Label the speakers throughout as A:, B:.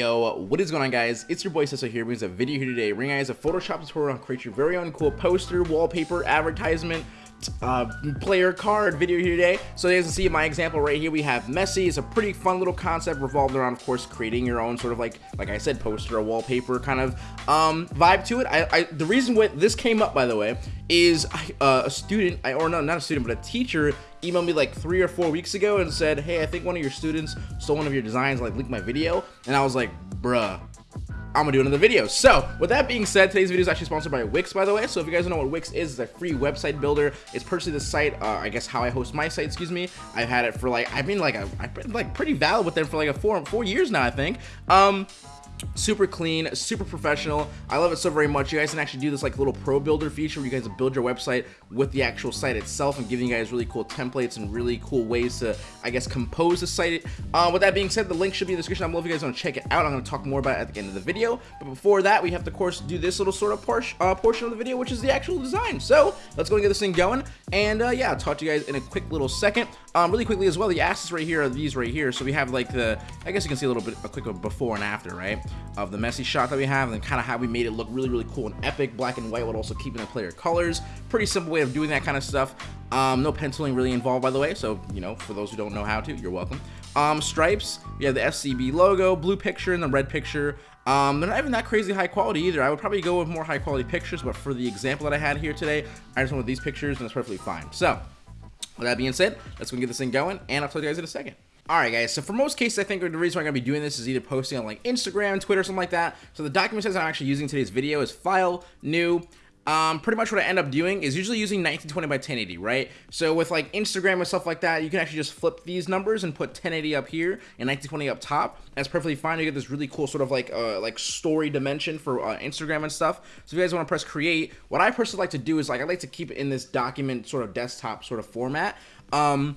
A: Yo, what is going on guys? It's your boy Cecil here brings a video here today. Bringing guys a Photoshop tutorial on create your very own cool poster, wallpaper, advertisement, uh, player card video here today. So as you can see my example right here, we have Messi. It's a pretty fun little concept revolved around, of course, creating your own sort of like, like I said, poster or wallpaper kind of um, vibe to it. I, I, the reason why this came up, by the way, is uh, a student, or no, not a student, but a teacher emailed me like three or four weeks ago and said, hey, I think one of your students stole one of your designs, like linked my video. And I was like, bruh, I'm gonna do another video. So, with that being said, today's video is actually sponsored by Wix, by the way. So, if you guys don't know what Wix is, it's a free website builder. It's personally the site, uh, I guess how I host my site, excuse me. I've had it for like, I've been like, a, I've been like pretty valid with them for like a four, four years now, I think. Um, super clean super professional. I love it so very much. You guys can actually do this like little pro builder feature where you guys build your website with the actual site itself and giving you guys really cool templates and really cool ways to i guess compose the site. Uh, with that being said the link should be in the description. Below if you guys want to check it out. I'm going to talk more about it at the end of the video. But before that we have to of course do this little sort of por uh, portion of the video which is the actual design. So let's go and get this thing going. And uh, yeah i'll talk to you guys in a quick little second um, really quickly as well the assets right here are these right here so we have like the i guess you can see a little bit a quick before and after right of the Messi shot that we have and kind of how we made it look really, really cool and epic, black and white, while also keeping the player colors. Pretty simple way of doing that kind of stuff. Um, no penciling really involved, by the way, so, you know, for those who don't know how to, you're welcome. Um, stripes, we have the FCB logo, blue picture, and the red picture. Um, they're not even that crazy high quality either. I would probably go with more high quality pictures, but for the example that I had here today, I just with these pictures, and it's perfectly fine. So, with that being said, let's go and get this thing going, and I'll tell you guys in a second. Alright guys, so for most cases I think the reason I'm going to be doing this is either posting on like Instagram, Twitter, something like that. So the document size I'm actually using today's video is file, new, um, pretty much what I end up doing is usually using 1920 by 1080, right? So with like Instagram and stuff like that, you can actually just flip these numbers and put 1080 up here and 1920 up top. That's perfectly fine. You get this really cool sort of like uh, like story dimension for uh, Instagram and stuff. So if you guys want to press create, what I personally like to do is like I like to keep it in this document sort of desktop sort of format. Um,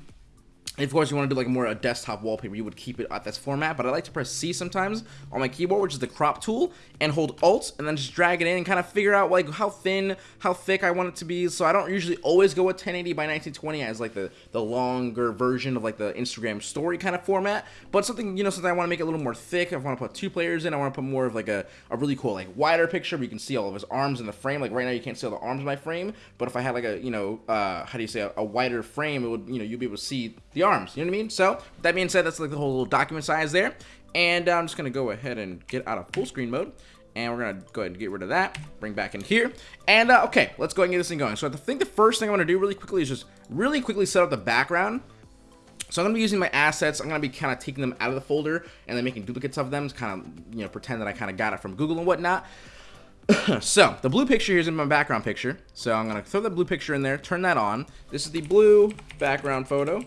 A: of course, you want to do like more a desktop wallpaper, you would keep it at this format, but I like to press C sometimes on my keyboard, which is the crop tool, and hold Alt, and then just drag it in and kind of figure out like how thin, how thick I want it to be. So I don't usually always go with 1080 by 1920 as like the, the longer version of like the Instagram story kind of format, but something, you know, something I want to make it a little more thick. I want to put two players in, I want to put more of like a, a really cool, like wider picture where you can see all of his arms in the frame. Like right now you can't see all the arms in my frame, but if I had like a, you know, uh, how do you say, a, a wider frame, it would, you know, you'd be able to see the arms, you know what I mean? So, that being said, that's like the whole little document size there. And uh, I'm just going to go ahead and get out of full screen mode. And we're going to go ahead and get rid of that. Bring back in here. And, uh, okay, let's go ahead and get this thing going. So I think the first thing I'm going to do really quickly is just really quickly set up the background. So I'm going to be using my assets. I'm going to be kind of taking them out of the folder and then making duplicates of them to kind of, you know, pretend that I kind of got it from Google and whatnot. so the blue picture here is in my background picture. So I'm going to throw the blue picture in there, turn that on. This is the blue background photo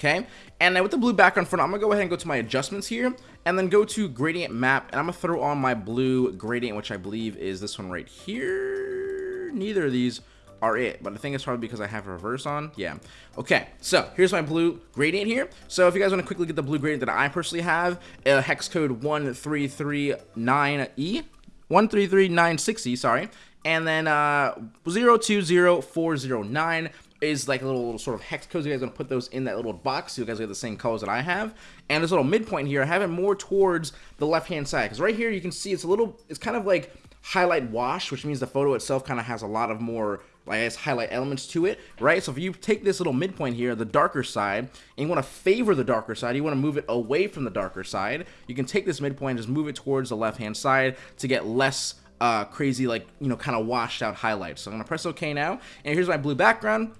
A: okay? And with the blue background front, I'm gonna go ahead and go to my adjustments here, and then go to gradient map, and I'm gonna throw on my blue gradient, which I believe is this one right here. Neither of these are it, but I think it's probably because I have reverse on. Yeah. Okay, so here's my blue gradient here. So if you guys want to quickly get the blue gradient that I personally have, uh, hex code 1339E, 133960, sorry, and then uh, 020409 is like a little, little sort of hex codes. You guys are going to put those in that little box. So you guys get the same colors that I have. And this little midpoint here, I have it more towards the left-hand side. Because right here, you can see it's a little, it's kind of like highlight wash, which means the photo itself kind of has a lot of more, guess, highlight elements to it, right? So if you take this little midpoint here, the darker side, and you want to favor the darker side, you want to move it away from the darker side, you can take this midpoint and just move it towards the left-hand side to get less uh, crazy, like, you know, kind of washed out highlights. So I'm going to press OK now, and here's my blue background.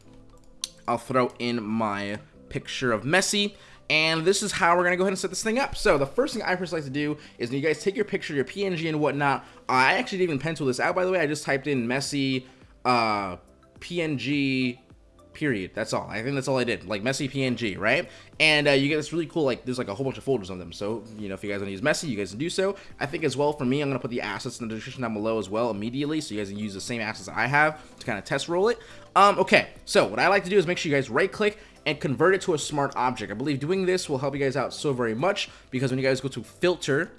A: I'll throw in my picture of Messi. And this is how we're going to go ahead and set this thing up. So the first thing I personally like to do is you guys take your picture, your PNG and whatnot. I actually didn't even pencil this out, by the way. I just typed in Messi uh, PNG period. That's all. I think that's all I did. Like Messi PNG, right? And uh, you get this really cool, like, there's like a whole bunch of folders on them. So, you know, if you guys want to use Messi, you guys can do so. I think as well, for me, I'm going to put the assets in the description down below as well immediately. So you guys can use the same assets I have to kind of test roll it. Um, okay, so what I like to do is make sure you guys right click and convert it to a smart object. I believe doing this will help you guys out so very much because when you guys go to filter,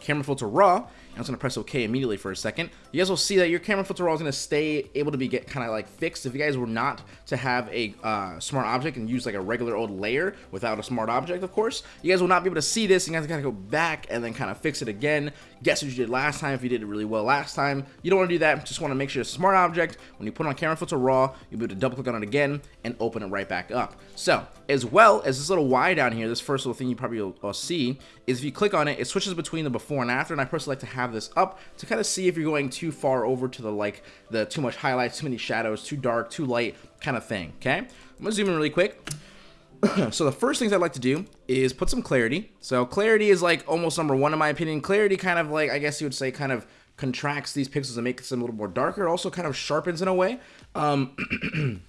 A: camera filter raw, I'm just to press OK immediately for a second. You guys will see that your camera filter raw is going to stay able to be get kind of like fixed. If you guys were not to have a uh, smart object and use like a regular old layer without a smart object, of course, you guys will not be able to see this. You guys got to go back and then kind of fix it again. Guess what you did last time if you did it really well last time. You don't want to do that. Just want to make sure it's a smart object. When you put on camera filter raw, you'll be able to double click on it again and open it right back up. So as well as this little Y down here, this first little thing you probably will, will see is if you click on it, it switches between the before and after. And I personally like to have this up to kind of see if you're going too far over to the like the too much highlights, too many shadows, too dark, too light kind of thing. Okay, I'm gonna zoom in really quick. so the first things I'd like to do is put some clarity. So clarity is like almost number one in my opinion. Clarity kind of like, I guess you would say kind of contracts these pixels and makes them a little more darker. It also kind of sharpens in a way. Um,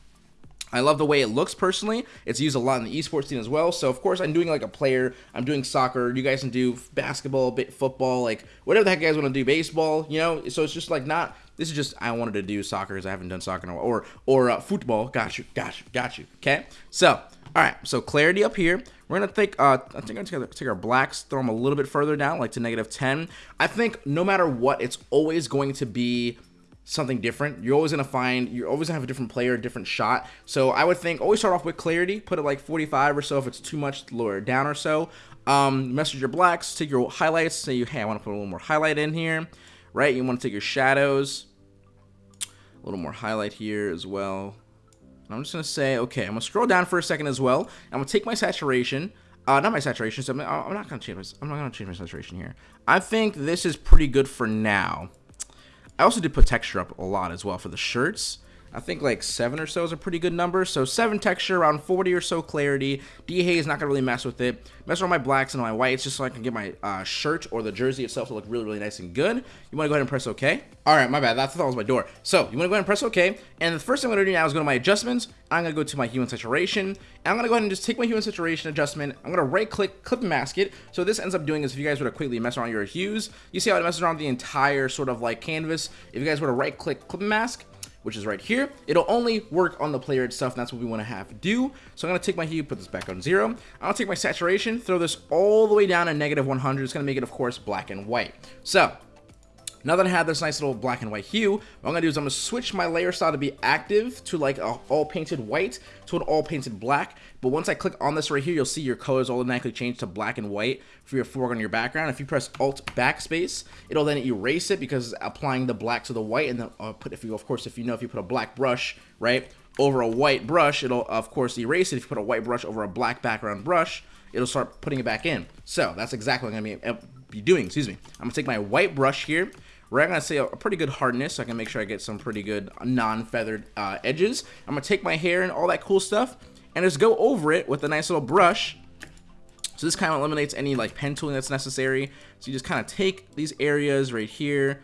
A: I love the way it looks personally. It's used a lot in the esports scene as well. So of course I'm doing like a player. I'm doing soccer. You guys can do basketball, football, like whatever the heck you guys want to do, baseball. You know. So it's just like not. This is just I wanted to do soccer because I haven't done soccer in a while, or or uh, football. Got you, got you, got you. Okay. So all right. So clarity up here. We're gonna take. Uh, I think I'm gonna take our blacks, throw them a little bit further down, like to negative 10. I think no matter what, it's always going to be something different. You're always gonna find you're always gonna have a different player, a different shot. So I would think always start off with clarity, put it like 45 or so if it's too much, lower down or so. Um, message your blacks, take your highlights, say you hey, I want to put a little more highlight in here, right? You want to take your shadows, a little more highlight here as well. And I'm just gonna say, okay, I'm gonna scroll down for a second as well. I'm gonna take my saturation. Uh, not my saturation. So I'm, I'm not gonna change. My, I'm not gonna change my saturation here. I think this is pretty good for now. I also did put texture up a lot as well for the shirts. I think like 7 or so is a pretty good number. So 7 texture, around 40 or so clarity. Dehaze not going to really mess with it. Mess around my blacks and my whites just so I can get my uh, shirt or the jersey itself to look really, really nice and good. You want to go ahead and press OK. All right, my bad. That, that was my door. So you want to go ahead and press OK. And the first thing I'm going to do now is go to my adjustments. I'm going to go to my hue and saturation. And I'm going to go ahead and just take my hue and saturation adjustment. I'm going to right click, clip mask it. So this ends up doing is if you guys were to quickly mess around your hues, you see how it messes around the entire sort of like canvas. If you guys were to right click, clip mask, which is right here. It'll only work on the player itself, and that's what we want to have do. So I'm going to take my hue, put this back on zero. I'll take my saturation, throw this all the way down to negative 100. It's going to make it, of course, black and white. So now that I have this nice little black and white hue, what I'm going to do is I'm going to switch my layer style to be active to like a all painted white to an all painted black. But once I click on this right here, you'll see your colors automatically change to black and white for your foreground and your background. If you press Alt Backspace, it'll then erase it because applying the black to the white. And then uh, put if you, of course, if you know, if you put a black brush, right, over a white brush, it'll of course erase it. If you put a white brush over a black background brush, it'll start putting it back in. So that's exactly what I'm to be, doing. Excuse me. I'm to take my white brush here we're going to say a, a, pretty good hardness so I can make sure I get some pretty good non-feathered uh, edges. I'm going to take my hair and all that cool stuff and just go over it with a nice little brush. So this kind of eliminates any like pen tooling that's necessary. So you just kind of take these areas right here.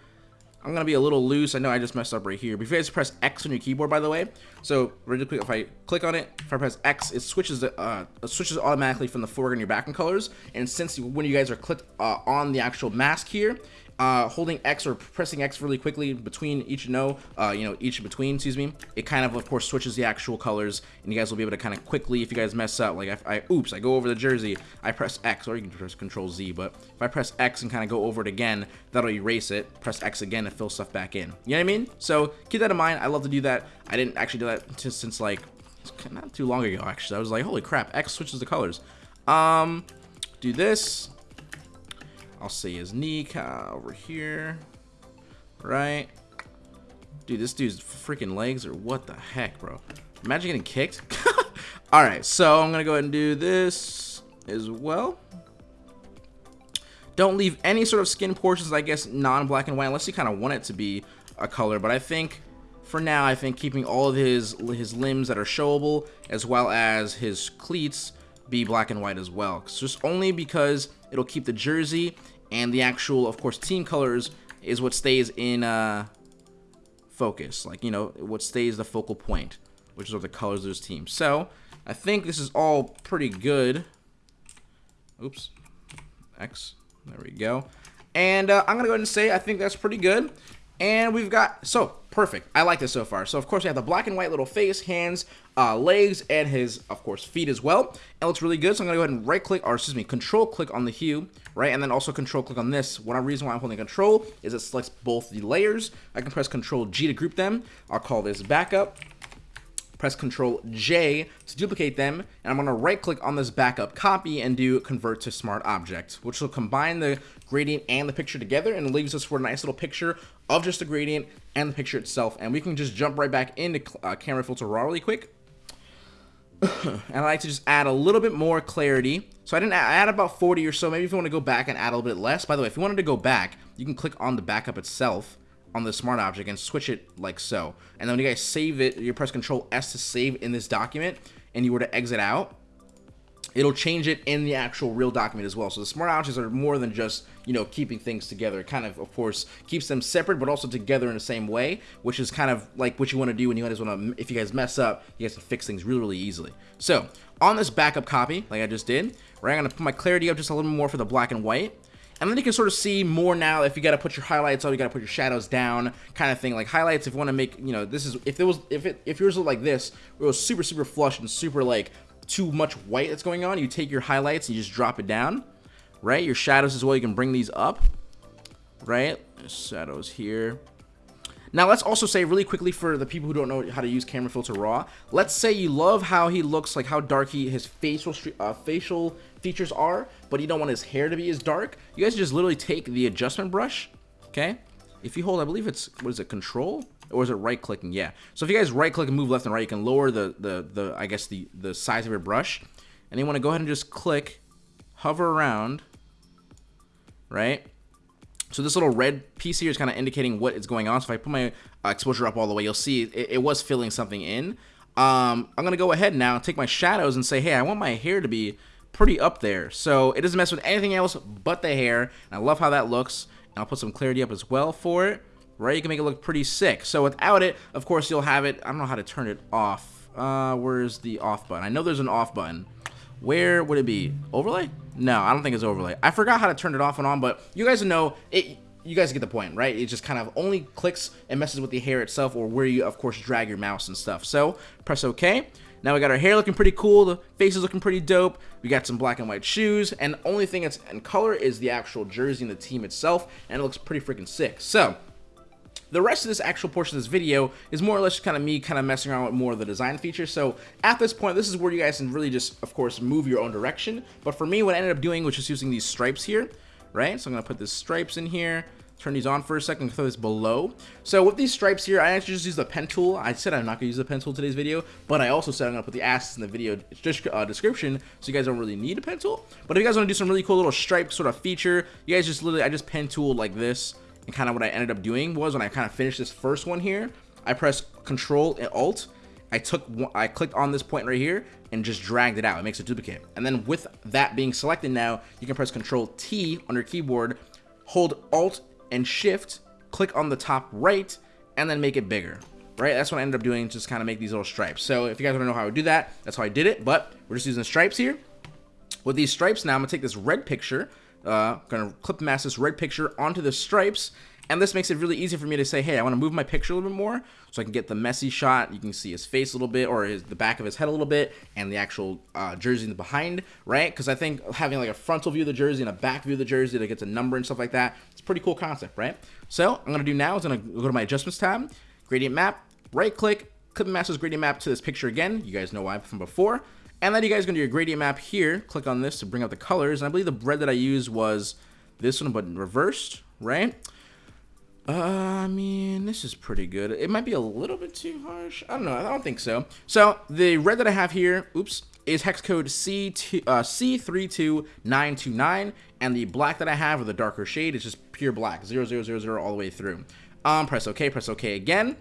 A: I'm going to be a little loose. I know I just messed up right here. But if you guys press X on your keyboard, by the way. So really quick, if I click on it, if I press X, it switches the, uh, it switches automatically from the foreground and your background colors. And since when you guys are clicked uh, on the actual mask here, uh, holding X or pressing X really quickly between each no, uh, you know, each between, excuse me, it kind of, of course, switches the actual colors, and you guys will be able to kind of quickly, if you guys mess up, like, I, I oops, I go over the jersey, I press X, or you can press Control Z, but if I press X and kind of go over it again, that'll erase it, press X again to fill stuff back in. You know what I mean? So keep that in mind. I love to do that. I didn't actually do that since, like, not too long ago, actually. I was like, holy crap, X switches the colors. Um, do this, I'll say his knee over here. Right? Dude, this dude's freaking legs or what the heck, bro? Imagine getting kicked. Alright, so I'm going to go ahead and do this as well. Don't leave any sort of skin portions, I guess, non-black and white, unless you kind of want it to be a color. But I think, for now, I think keeping all of his, his limbs that are showable, as well as his cleats, be black and white as well. Just only because it'll keep the jersey and the actual, of course, team colors is what stays in uh, focus. Like, you know, what stays the focal point, which is are the colors of this team. So, I think this is all pretty good. Oops. X. There we go. And uh, I'm going to go ahead and say I think that's pretty good. And we've got, so, Perfect. I like this so far. So, of course, we have the black and white little face, hands, uh, legs, and his, of course, feet as well. It looks really good. So I'm to go ahead and right-click, or excuse me, control-click on the hue, right? And then also control-click on this. One reason why I'm holding control is it selects both the layers. I can press control-G to group them. I'll call this backup press Control J to duplicate them, and I'm going to right click on this backup copy and do convert to smart object, which will combine the gradient and the picture together and leaves us for a nice little picture of just the gradient and the picture itself. And we can just jump right back into uh, camera filter raw really quick. and I like to just add a little bit more clarity. So I didn't add, I add about 40 or so. Maybe if you want to go back and add a little bit less. By the way, if you wanted to go back, you can click on the backup itself on the smart object and switch it like so. And then when you guys save it, you press Control S to save in this document, and you were to exit out, it'll change it in the actual real document as well. So the smart objects are more than just, you know, keeping things together. It kind of, of course, keeps them separate, but also together in the same way, which is kind of like what you want to do when you guys want to, if you guys mess up, you guys can fix things really, really easily. So on this backup copy, like I just did, right, I'm going to put my clarity up just a little more for the black and white. And then you can sort of see more now if you got to put your highlights on, you got to put your shadows down, kind of thing. Like highlights, if you want to make, you know, this is if it was if it if yours looked like this, it was super super flush and super like too much white that's going on. You take your highlights and you just drop it down, right? Your shadows as well. You can bring these up, right? Shadows here. Now let's also say really quickly for the people who don't know how to use camera filter raw. Let's say you love how he looks, like how dark he his facial uh, facial features are, but you don't want his hair to be as dark. You guys just literally take the adjustment brush, okay? If you hold, I believe it's what is it, control or is it right clicking? Yeah. So if you guys right click and move left and right, you can lower the the the I guess the the size of your brush, and you want to go ahead and just click, hover around, right? So this little red piece here is kind of indicating what is going on. So if I put my uh, exposure up all the way, you'll see it, it was filling something in. Um, I'm going to go ahead now and take my shadows and say, hey, I want my hair to be pretty up there. So it doesn't mess with anything else but the hair. And I love how that looks. And I'll put some clarity up as well for it. Right? You can make it look pretty sick. So without it, of course, you'll have it. I don't know how to turn it off. Uh, where's the off button? I know there's an off button. Where would it be? Overlay? No, I don't think it's overlay. I forgot how to turn it off and on, but you guys know it. You guys get the point, right? It just kind of only clicks and messes with the hair itself or where you, of course, drag your mouse and stuff. So press OK. Now we got our hair looking pretty cool. The face is looking pretty dope. We got some black and white shoes. And the only thing that's in color is the actual jersey and the team itself. And it looks pretty freaking sick. So the rest of this actual portion of this video is more or less just kind of me kind of messing around with more of the design features. So at this point, this is where you guys can really just, of course, move your own direction. But for me, what I ended up doing was just using these stripes here, right? So I'm going to put the stripes in here turn these on for a second, throw this below. So with these stripes here, I actually just use the pen tool. I said I'm not gonna use the pen tool today's video, but I also said I'm gonna put the assets in the video uh, description, so you guys don't really need a pen tool. But if you guys wanna do some really cool little stripe sort of feature, you guys just literally, I just pen tool like this, and kind of what I ended up doing was when I kind of finished this first one here, I pressed Control and Alt. I took, I clicked on this point right here and just dragged it out. It makes a duplicate. And then with that being selected now, you can press Control T on your keyboard, hold Alt and Shift, click on the top right, and then make it bigger. Right, that's what I ended up doing, just kind of make these little stripes. So if you guys want to know how I do that, that's how I did it. But we're just using stripes here. With these stripes now, I'm gonna take this red picture uh, gonna clip mask this red picture onto the stripes and this makes it really easy for me to say, hey, I want to move my picture a little bit more so I can get the Messi shot. You can see his face a little bit or his, the back of his head a little bit and the actual uh, jersey in the behind, right? Because I think having like a frontal view of the jersey and a back view of the jersey that gets a number and stuff like that, it's a pretty cool concept, right? So I'm going to do now is going to go to my adjustments tab, gradient map, right click, clip Masters gradient map to this picture again. You guys know why from before. And then you guys going to do your gradient map here. Click on this to bring up the colors. And I believe the red that I used was this one, but reversed, right? Uh, I mean, this is pretty good. It might be a little bit too harsh. I don't know. I don't think so. So the red that I have here, oops, is hex code C2, uh, C32929. And the black that I have, or the darker shade, is just pure black, 0000 all the way through. Um, press OK, press OK again.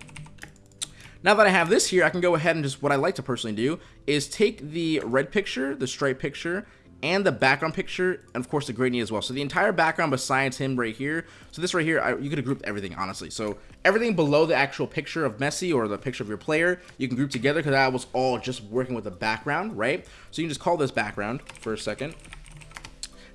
A: Now that I have this here, I can go ahead and just, what I like to personally do, is take the red picture, the stripe picture, and the background picture, and of course the gradient as well. So the entire background besides him right here. So this right here, I, you could have grouped everything, honestly. So everything below the actual picture of Messi or the picture of your player, you can group together because that was all just working with the background, right? So you can just call this background for a second.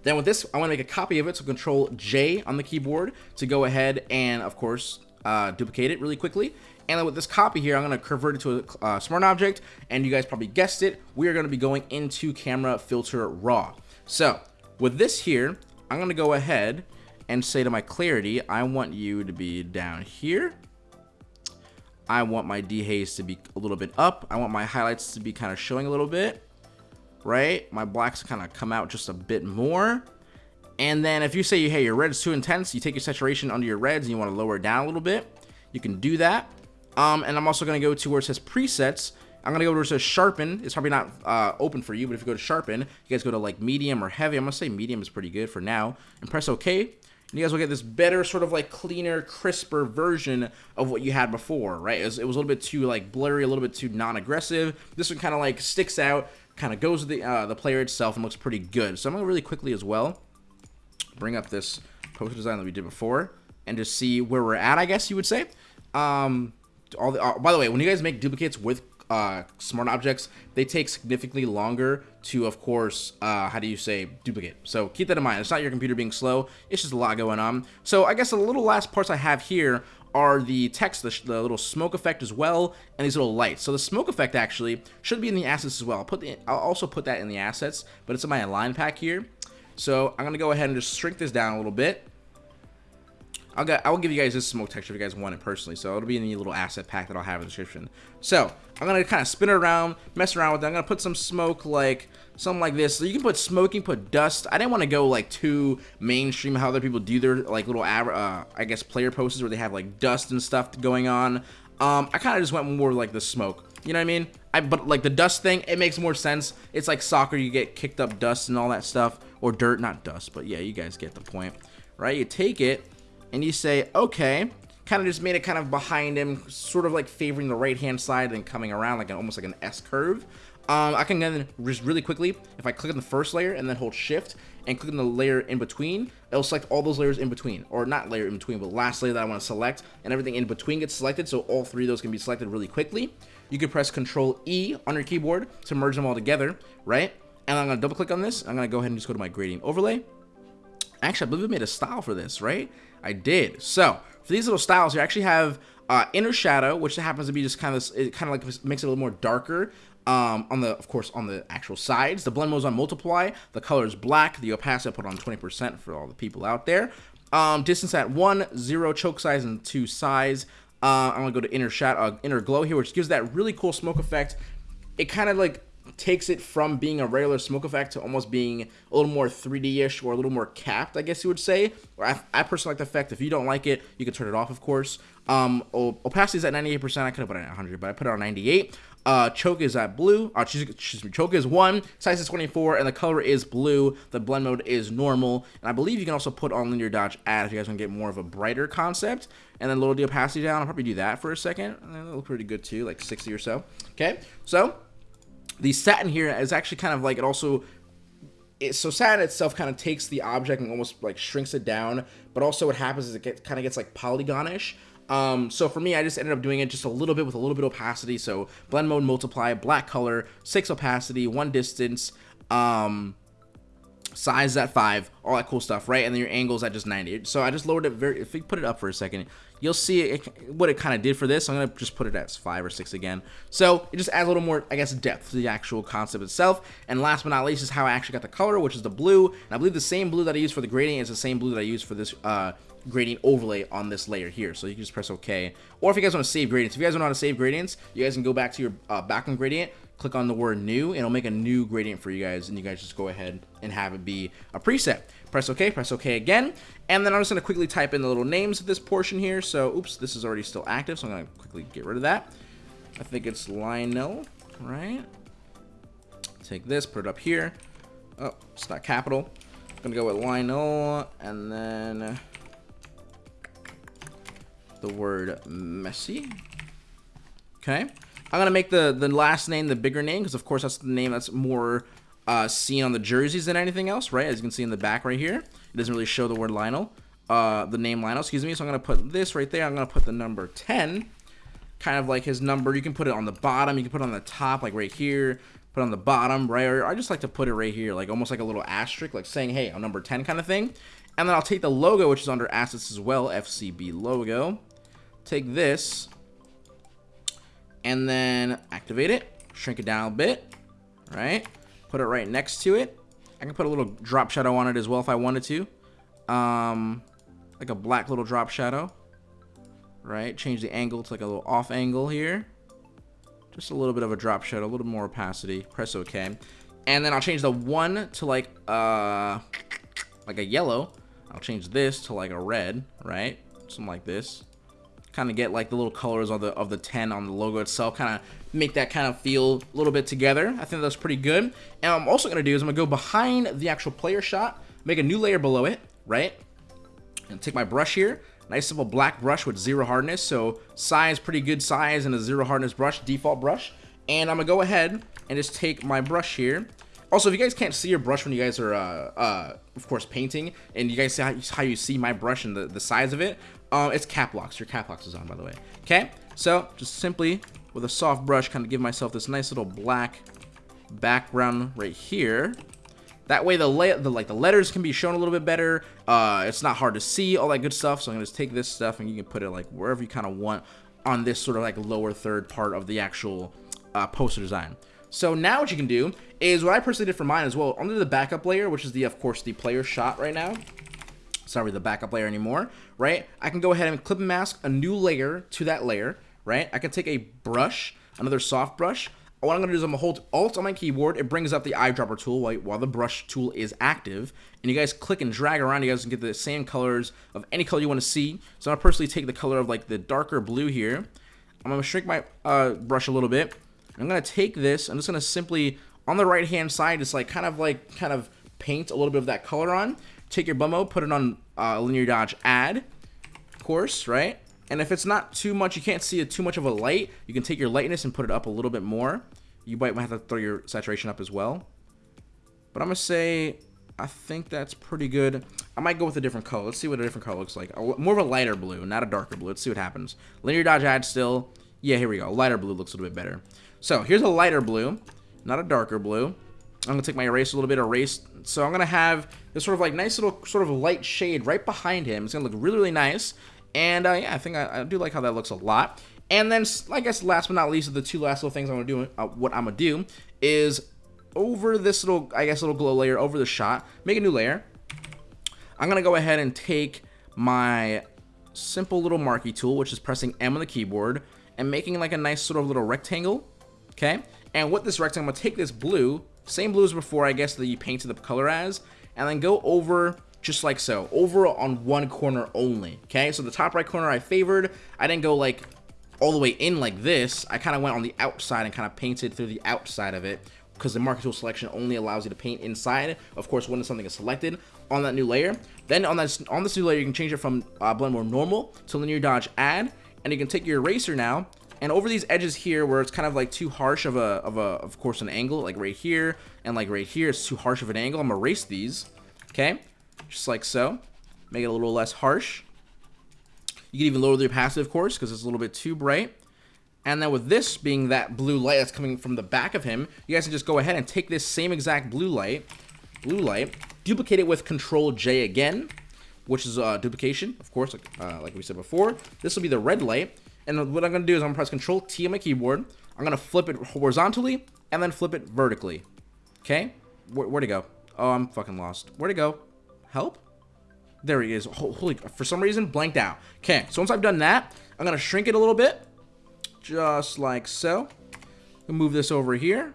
A: Then with this, I want to make a copy of it, so Control J on the keyboard to go ahead and, of course, uh, duplicate it really quickly. And with this copy here, I'm going to convert it to a uh, smart object. And you guys probably guessed it. We are going to be going into camera filter raw. So with this here, I'm going to go ahead and say to my clarity, I want you to be down here. I want my dehaze to be a little bit up. I want my highlights to be kind of showing a little bit, right? My blacks kind of come out just a bit more. And then if you say, hey, your red is too intense, you take your saturation under your reds and you want to lower it down a little bit, you can do that. Um, and I'm also going to go to where it says presets. I'm going to go to where it says sharpen. It's probably not uh, open for you, but if you go to sharpen, you guys go to like medium or heavy. I'm going to say medium is pretty good for now. And press OK. And you guys will get this better, sort of like cleaner, crisper version of what you had before, right? It was, it was a little bit too like blurry, a little bit too non-aggressive. This one kind of like sticks out, kind of goes with the, uh, the player itself and looks pretty good. So I'm going to really quickly as well bring up this poster design that we did before and just see where we're at, I guess you would say. Um, all the, uh, by the way, when you guys make duplicates with uh, smart objects, they take significantly longer to, of course, uh, how do you say, duplicate. So keep that in mind. It's not your computer being slow. It's just a lot going on. So I guess the little last parts I have here are the text, the, the, little smoke effect as well, and these little lights. So the smoke effect actually should be in the assets as well. I'll, put the, I'll also put that in the assets, but it's in my align pack here. So I'm going to go ahead and just shrink this down a little bit. I'll, get, I'll give you guys this smoke texture if you guys want it personally. So it'll be in the little asset pack that I'll have in the description. So I'm going to kind of spin it around, mess around with it. I'm to put some smoke like something like this. So you can put smoking, put dust. I didn't want to go like too mainstream how other people do their like little, uh, I guess, player posters where they have like dust and stuff going on. Um, I kind of just went more like the smoke. You know what I mean? I, but like the dust thing, it makes more sense. It's like soccer, you get kicked up dust and all that stuff. Or dirt, not dust, but yeah, you guys get the point. Right? You take it and you say, okay, kind of just made it kind of behind him, sort of like favoring the right-hand side and coming around like an, almost like an S curve. Um, I can then just really quickly, if I click on the first layer and then hold shift and click on the layer in between, it'll select all those layers in between, or not layer in between, but last layer that I want to select, and everything in between gets selected, so all three of those can be selected really quickly. You can press Control E on your keyboard to merge them all together, right? And I'm going to double click on this. I'm going to go ahead and just go to my gradient overlay. Actually, I believe I made a style for this, right? I did. So for these little styles, you actually have uh, inner shadow, which happens to be just kind of it kind of like makes it a little more darker. Um, on the, of course, on the actual sides, the blend mode is on multiply. The color is black. The opacity I put on 20% for all the people out there. Um, distance at one, zero choke size, and two size. Uh, I'm gonna go to inner shadow, uh, inner glow here, which gives that really cool smoke effect. It kind of like takes it from being a regular smoke effect to almost being a little more 3D-ish or a little more capped, I guess you would say. I, I personally like the effect. If you don't like it, you can turn it off, of course. Um, opacity is at 98%. I could have put it at 100, but I put it on 98. Uh, choke is at blue. Uh, excuse me. Choke is 1. Size is 24, and the color is blue. The blend mode is normal. And I believe you can also put on linear dodge add if you guys want to get more of a brighter concept. And then lower the opacity down. I'll probably do that for a second. That'll look pretty good too, like 60 or so. Okay, so the satin here is actually kind of like it also it, so satin itself kind of takes the object and almost like shrinks it down but also what happens is it get, kind of gets like polygonish um, so for me I just ended up doing it just a little bit with a little bit of opacity so blend mode multiply black color six opacity one distance um, size at 5, all that cool stuff, right? And then your angles at just 90. So I just lowered it very, if we put it up for a second, you'll see it, what it kind of did for this. I'm going to just put it at 5 or 6 again. So it just adds a little more, I guess, depth to the actual concept itself. And last but not least is how I actually got the color, which is the blue. And I believe the same blue that I use for the gradient is the same blue that I use for this uh, gradient overlay on this layer here. So you can just press OK. Or if you guys want to save gradients, if you guys don't know how to save gradients, you guys can go back to your uh, background gradient, click on the word new, and it'll make a new gradient for you guys, and you guys just go ahead and have it be a preset. Press OK, press OK again, and then I'm just going to quickly type in the little names of this portion here. So, oops, this is already still active, so I'm going to quickly get rid of that. I think it's Lionel, right? Take this, put it up here. Oh, it's not capital. I'm to go with Lionel, and then the word Messi. Okay. I'm gonna make the the last name the bigger name because of course that's the name that's more uh, seen on the jerseys than anything else, right? As you can see in the back right here, it doesn't really show the word Lionel, uh, the name Lionel, excuse me. So I'm gonna put this right there. I'm gonna put the number 10, kind of like his number. You can put it on the bottom. You can put it on the top, like right here. Put on the bottom, right? Or I just like to put it right here, like almost like a little asterisk, like saying, "Hey, I'm number 10," kind of thing. And then I'll take the logo, which is under assets as well, FCB logo take this and then activate it, shrink it down a bit, right? Put it right next to it. I can put a little drop shadow on it as well if I wanted to. Um, like a black little drop shadow, right? Change the angle to like a little off angle here. Just a little bit of a drop shadow, a little more opacity. Press OK. And then I'll change the one to like, uh, like a yellow. I'll change this to like a red, right? Something like this kind of get like the little colors of the of the 10 on the logo itself kind of make that kind of feel a little bit together. I think that's pretty good. And i'm also to do is i'm to go behind the actual player shot make a new layer below it right? And take my brush here. Nice simple black brush with zero hardness. So size pretty good size and a zero hardness brush default brush. And i'm gonna go ahead and just take my brush here. Also, if you guys can't see your brush when you guys are, uh, uh, of course, painting, and you guys see how, how you see my brush and the, the size of it, um, it's cap locks. Your cap locks is on, by the way. Okay, so just simply with a soft brush, kind of give myself this nice little black background right here. That way, the, the like the letters can be shown a little bit better. Uh, it's not hard to see, all that good stuff. So I'm gonna just take this stuff and you can put it like wherever you kind of want on this sort of like lower third part of the actual uh, poster design. So now what you can do is what I personally did for mine as well. Under the backup layer, which is the, of course, the player shot right now. Sorry, the backup layer anymore, right? I can go ahead and clip mask a new layer to that layer, right? I can take a brush, another soft brush. What I'm going to do is I'm going to hold Alt on my keyboard. It brings up the eyedropper tool while, while the brush tool is active. And you guys click and drag around. You guys can get the same colors of any color you want to see. So I'm going to personally take the color of like the darker blue here. I'm going to shrink my uh, brush a little bit. I'm going to take this, I'm just going to simply, on the right hand side, just like kind of like, kind of paint a little bit of that color on. Take your blend mode, put it on uh, linear dodge add, of course, right? And if it's not too much, you can't see it too much of a light, you can take your lightness and put it up a little bit more. You might have to throw your saturation up as well. But I'm going to say, I think that's pretty good. I might go with a different color. Let's see what a different color looks like. More of a lighter blue, not a darker blue. Let's see what happens. Linear dodge add still. Yeah, here we go. Lighter blue looks a little bit better. So here's a lighter blue, not a darker blue. I'm gonna take my erase a little bit, erase. So I'm gonna have this sort of like nice little sort of light shade right behind him. It's gonna look really, really nice. And uh, yeah, I think I, I, do like how that looks a lot. And then, I guess last but not least, the two last little things I'm gonna do, uh, what I'm gonna do is over this little, I guess, little glow layer over the shot, make a new layer. I'm gonna go ahead and take my simple little marquee tool, which is pressing M on the keyboard, and making like a nice sort of little rectangle okay? And with this rectangle, I'm gonna take this blue, same blue as before, I guess, that you painted the color as, and then go over just like so, over on one corner only, okay? So the top right corner I favored, I didn't go like all the way in like this, I kind of went on the outside and kind of painted through the outside of it, because the marquee tool selection only allows you to paint inside, of course, when something is selected on that new layer. Then on this, on this new layer, you can change it from uh, blend mode normal to linear dodge add, and you can take your eraser now and over these edges here, where it's kind of like too harsh of a, of a, of course, an angle, like right here, and like right here, it's too harsh of an angle. I'm gonna erase these, okay? Just like so. Make it a little less harsh. You can even lower the opacity, of course, because it's a little bit too bright. And then with this being that blue light that's coming from the back of him, you guys can just go ahead and take this same exact blue light, blue light, duplicate it with Control J again, which is uh, duplication, of course, like, uh, like we said before. This will be the red light. And what I'm going to do is I'm going to press Control T on my keyboard. I'm going to flip it horizontally and then flip it vertically. Okay? Where, where'd it go? Oh, I'm fucking lost. Where'd it go? Help? There he is. Holy, for some reason, blanked out. Okay, so once I've done that, I'm going to shrink it a little bit. Just like so. Move this over here.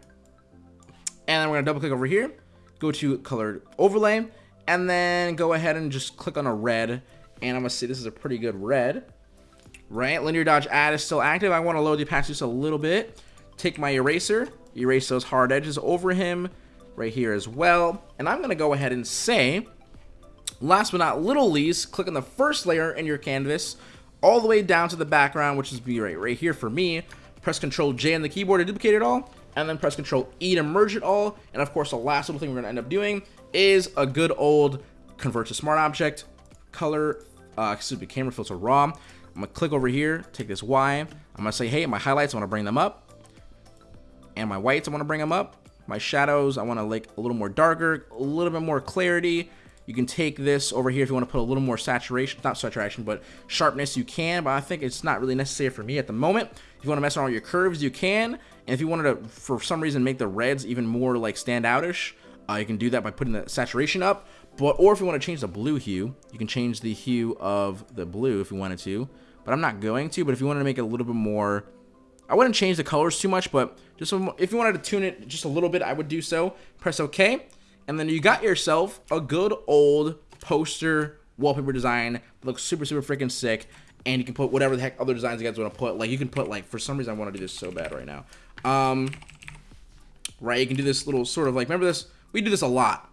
A: And then we're going to double click over here. Go to colored overlay. And then go ahead and just click on a red. And I'm going to see this is a pretty good red right? Linear dodge add is still active. I want to load the opacity just a little bit. Take my eraser, erase those hard edges over him right here as well. And I'm going to go ahead and say, last but not little least, click on the first layer in your canvas all the way down to the background, which is right, right here for me. Press Control J on the keyboard to duplicate it all, and then press Control E to merge it all. And of course, the last little thing we're going to end up doing is a good old convert to smart object, color, uh, excuse me, camera filter raw. I'm gonna click over here, take this Y. I'm gonna say, hey, my highlights, I wanna bring them up. And my whites, I wanna bring them up. My shadows, I wanna like a little more darker, a little bit more clarity. You can take this over here if you want to put a little more saturation, not saturation, but sharpness, you can, but I think it's not really necessary for me at the moment. If you want to mess around with your curves, you can. And if you wanted to, for some reason, make the reds even more like stand outish, uh, you can do that by putting the saturation up. But Or if you want to change the blue hue, you can change the hue of the blue if you wanted to. But I'm not going to, but if you wanted to make it a little bit more... I wouldn't change the colors too much, but just if you wanted to tune it just a little bit, I would do so. Press OK. And then you got yourself a good old poster wallpaper design that looks super, super freaking sick. And you can put whatever the heck other designs you guys want to put. Like, you can put, like, for some reason, I want to do this so bad right now. Um, right, you can do this little sort of, like, remember this? We do this a lot.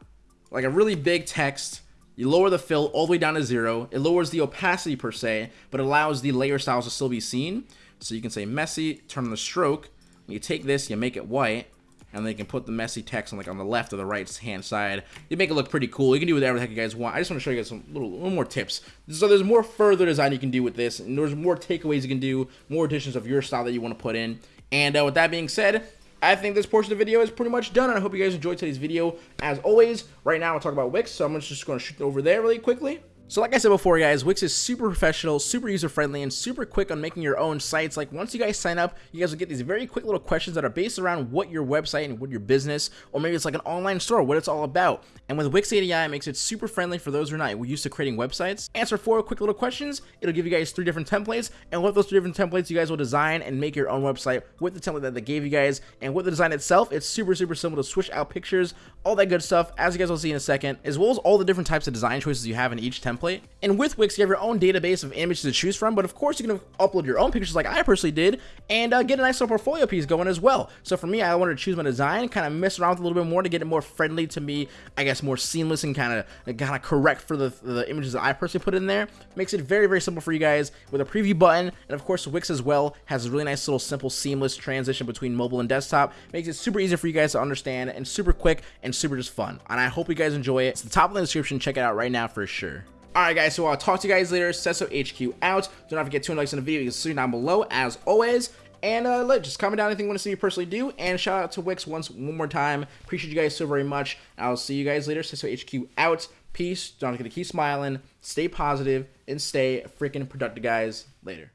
A: Like, a really big text. You lower the fill all the way down to zero. It lowers the opacity, per se, but allows the layer styles to still be seen. So you can say Messi, turn on the stroke. You take this, you make it white and then you can put the Messi text on like on the left or the right hand side. You make it look pretty cool. You can do whatever the heck you guys want. I just want to show you guys some little, little more tips. So there's more further design you can do with this, and there's more takeaways you can do, more additions of your style that you want to put in. And uh, with that being said, I think this portion of the video is pretty much done, and I hope you guys enjoyed today's video. As always, right now I'll talk about Wix, so I'm just going to shoot over there really quickly. So like I said before, guys, Wix is super professional, super user-friendly, and super quick on making your own sites. Like, once you guys sign up, you guys will get these very quick little questions that are based around what your website and what your business, or maybe it's like an online store, what it's all about. And with Wix ADI, it makes it super friendly for those who are not used to creating websites. Answer four quick little questions. It'll give you guys three different templates, and with those three different templates, you guys will design and make your own website with the template that they gave you guys. And with the design itself, it's super, super simple to switch out pictures, all that good stuff, as you guys will see in a second, as well as all the different types of design choices you have in each template. And with Wix, you have your own database of images to choose from, but of course you can upload your own pictures like I personally did, and uh, get a nice little portfolio piece going as well. So for me, I wanted to choose my design, kind of mess around with a little bit more to get it more friendly to me, I guess more seamless and kind of kind of correct for the, the images that I personally put in there. Makes it very, very simple for you guys with a preview button, and of course Wix as well has a really nice little simple seamless transition between mobile and desktop. Makes it super easy for you guys to understand and super quick and super just fun. And I hope you guys enjoy it. It's the top of the description. Check it out right now for sure. Alright guys, so I'll talk to you guys later. Sesso HQ out. Do not forget 200 likes on the video. You can see down below as always. And uh, just comment down anything you want to see me personally do. And shout out to Wix once one more time. Appreciate you guys so very much. I'll see you guys later. Sesso HQ out. Peace. Don't forget to keep smiling, stay positive, and stay freaking productive, guys. Later.